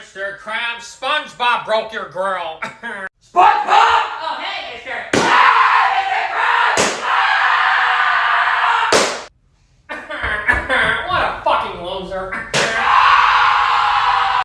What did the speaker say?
Mr. Krabs, SpongeBob broke your grill. SpongeBob! Oh, hey, Mr. Ah, Mr. Krabs! Ah! what a fucking loser.